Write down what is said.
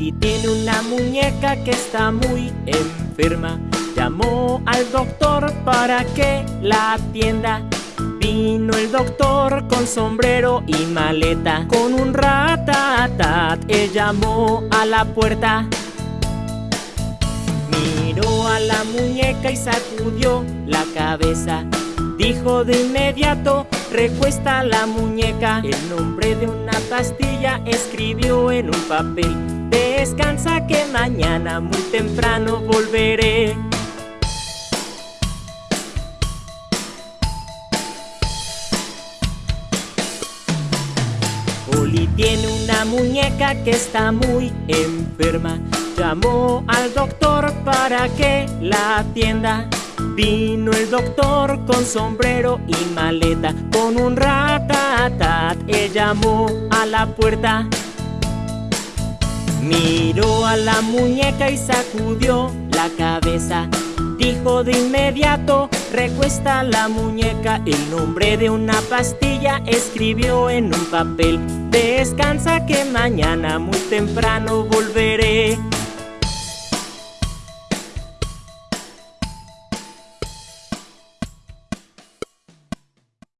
tiene una muñeca que está muy enferma. Llamó al doctor para que la atienda. Vino el doctor con sombrero y maleta. Con un ratatat, él llamó a la puerta. Miró a la muñeca y sacudió la cabeza. Dijo de inmediato, recuesta la muñeca. El nombre de una pastilla escribió en un papel. Descansa que mañana muy temprano volveré. Oli tiene una muñeca que está muy enferma. Llamó al doctor para que la atienda. Vino el doctor con sombrero y maleta, con un ratatat, él llamó a la puerta. Miró a la muñeca y sacudió la cabeza. Dijo de inmediato, recuesta la muñeca. El nombre de una pastilla escribió en un papel. Descansa que mañana muy temprano volveré.